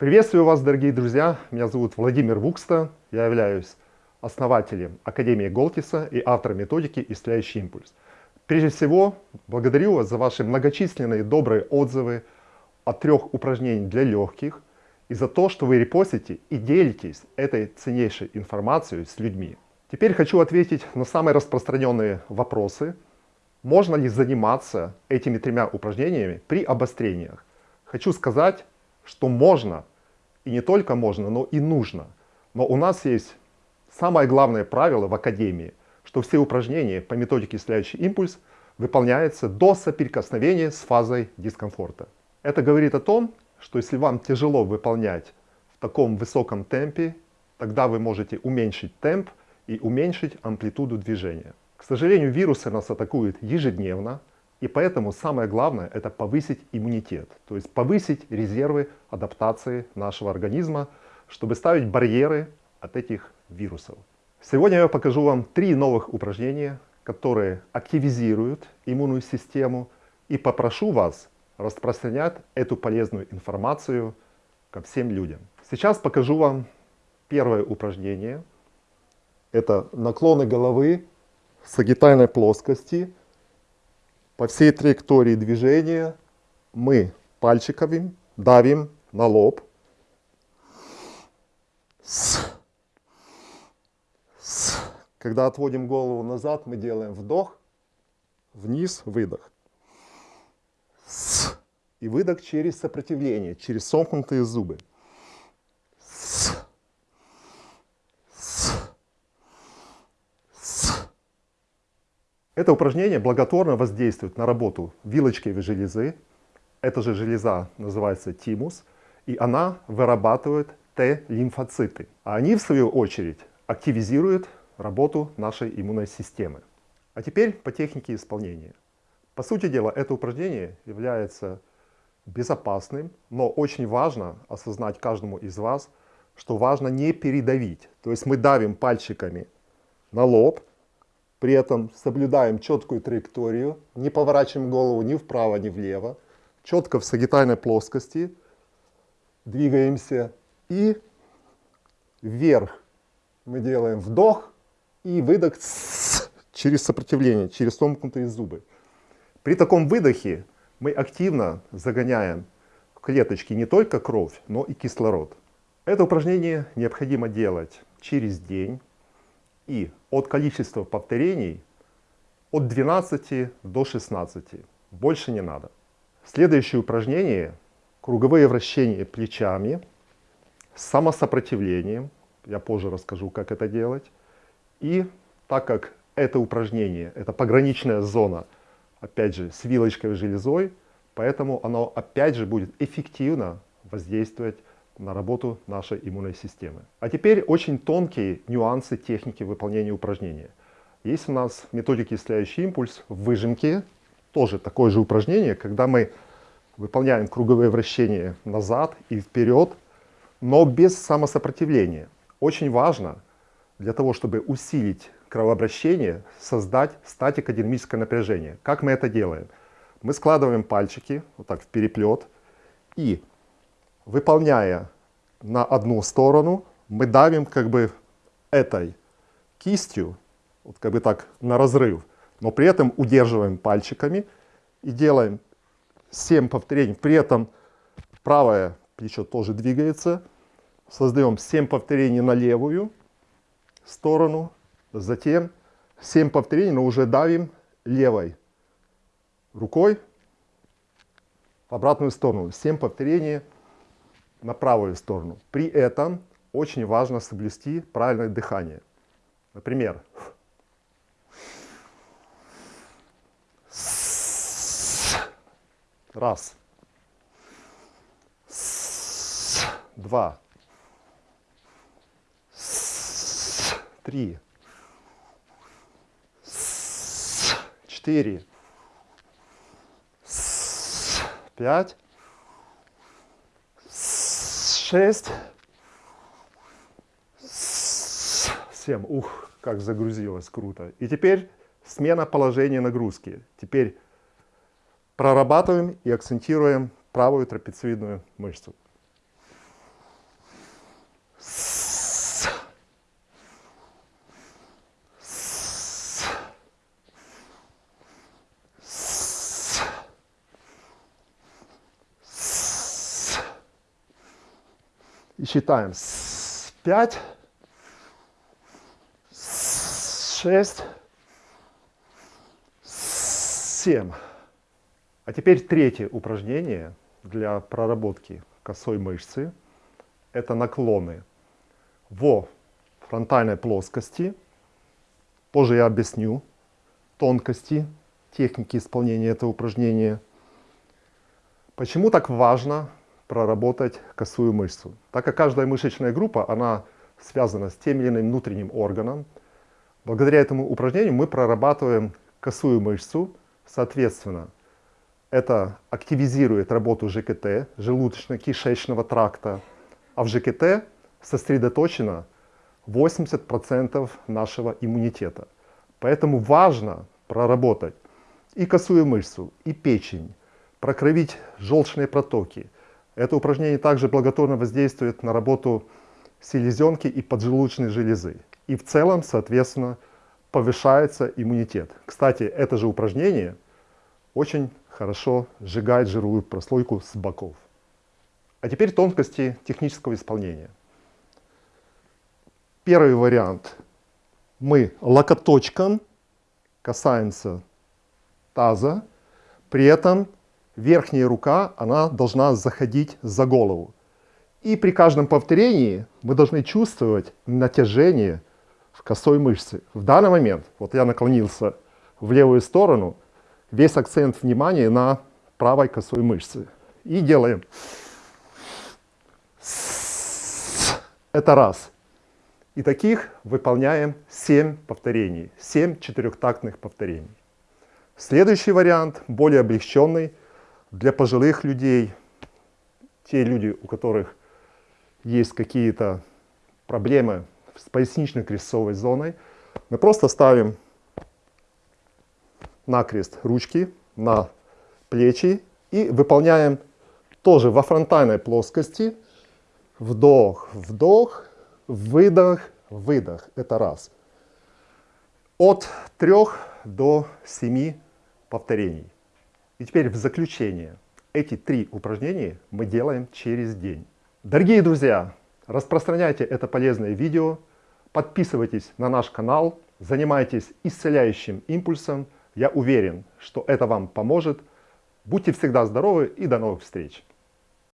Приветствую вас, дорогие друзья! Меня зовут Владимир Вукста. Я являюсь основателем Академии Голтиса и автором методики «Исцеляющий импульс». Прежде всего, благодарю вас за ваши многочисленные добрые отзывы о трех упражнениях для легких и за то, что вы репостите и делитесь этой ценнейшей информацией с людьми. Теперь хочу ответить на самые распространенные вопросы. Можно ли заниматься этими тремя упражнениями при обострениях? Хочу сказать, что можно, и не только можно, но и нужно. Но у нас есть самое главное правило в Академии, что все упражнения по методике «Исцеляющий импульс» выполняются до соприкосновения с фазой дискомфорта. Это говорит о том, что если вам тяжело выполнять в таком высоком темпе, тогда вы можете уменьшить темп и уменьшить амплитуду движения. К сожалению, вирусы нас атакуют ежедневно, и поэтому самое главное это повысить иммунитет, то есть повысить резервы адаптации нашего организма, чтобы ставить барьеры от этих вирусов. Сегодня я покажу вам три новых упражнения, которые активизируют иммунную систему и попрошу вас распространять эту полезную информацию ко всем людям. Сейчас покажу вам первое упражнение. Это наклоны головы в сагитальной плоскости по всей траектории движения мы пальчиками давим на лоб. С. С. Когда отводим голову назад, мы делаем вдох, вниз, выдох. С. И выдох через сопротивление, через сомкнутые зубы. Это упражнение благотворно воздействует на работу вилочковой железы. Эта же железа называется тимус, и она вырабатывает Т-лимфоциты. А они, в свою очередь, активизируют работу нашей иммунной системы. А теперь по технике исполнения. По сути дела, это упражнение является безопасным, но очень важно осознать каждому из вас, что важно не передавить. То есть мы давим пальчиками на лоб, при этом соблюдаем четкую траекторию, не поворачиваем голову ни вправо, ни влево. Четко в сагитальной плоскости двигаемся и вверх. Мы делаем вдох и выдох через сопротивление, через сомкнутые зубы. При таком выдохе мы активно загоняем в клеточки не только кровь, но и кислород. Это упражнение необходимо делать через день и от количества повторений от 12 до 16. Больше не надо. Следующее упражнение – круговые вращения плечами с самосопротивлением. Я позже расскажу, как это делать. И так как это упражнение – это пограничная зона, опять же, с вилочковой железой, поэтому оно опять же будет эффективно воздействовать на работу нашей иммунной системы. А теперь очень тонкие нюансы техники выполнения упражнения. Есть у нас в методике исцеляющий импульс в выжимке, тоже такое же упражнение, когда мы выполняем круговые вращения назад и вперед, но без самосопротивления. Очень важно для того, чтобы усилить кровообращение, создать статико-динамическое напряжение. Как мы это делаем? Мы складываем пальчики вот так в переплет и выполняя на одну сторону, мы давим как бы этой кистью, вот как бы так на разрыв, но при этом удерживаем пальчиками и делаем 7 повторений. При этом правое плечо тоже двигается. Создаем 7 повторений на левую сторону, затем 7 повторений, но уже давим левой рукой в обратную сторону. 7 повторений на правую сторону. При этом очень важно соблюсти правильное дыхание. Например, раз, два, три, четыре, пять, шесть, семь. Ух, как загрузилось, круто. И теперь смена положения нагрузки. Теперь прорабатываем и акцентируем правую трапециевидную мышцу. И считаем. С 5, с 6, с 7. А теперь третье упражнение для проработки косой мышцы. Это наклоны во фронтальной плоскости. Позже я объясню тонкости техники исполнения этого упражнения. Почему так важно проработать косую мышцу? Так как каждая мышечная группа, она связана с тем или иным внутренним органом, благодаря этому упражнению мы прорабатываем косую мышцу, соответственно, это активизирует работу ЖКТ, желудочно-кишечного тракта, а в ЖКТ сосредоточено 80% нашего иммунитета. Поэтому важно проработать и косую мышцу, и печень, прокровить желчные протоки. Это упражнение также благотворно воздействует на работу селезенки и поджелудочной железы. И в целом, соответственно, повышается иммунитет. Кстати, это же упражнение очень хорошо сжигает жировую прослойку с боков. А теперь тонкости технического исполнения. Первый вариант. Мы локоточком касаемся таза, при этом верхняя рука она должна заходить за голову. И при каждом повторении мы должны чувствовать натяжение в косой мышце. В данный момент, вот я наклонился в левую сторону, весь акцент внимания на правой косой мышце. И делаем. Это раз. И таких выполняем 7 повторений, 7 четырехтактных повторений. Следующий вариант, более облегченный, для пожилых людей, те люди, у которых есть какие-то проблемы с пояснично-крестцовой зоной, мы просто ставим накрест ручки на плечи и выполняем тоже во фронтальной плоскости вдох, вдох, выдох, выдох. Это раз. От трех до семи повторений. И теперь в заключение. Эти три упражнения мы делаем через день. Дорогие друзья, распространяйте это полезное видео, подписывайтесь на наш канал, занимайтесь исцеляющим импульсом. Я уверен, что это вам поможет. Будьте всегда здоровы и до новых встреч!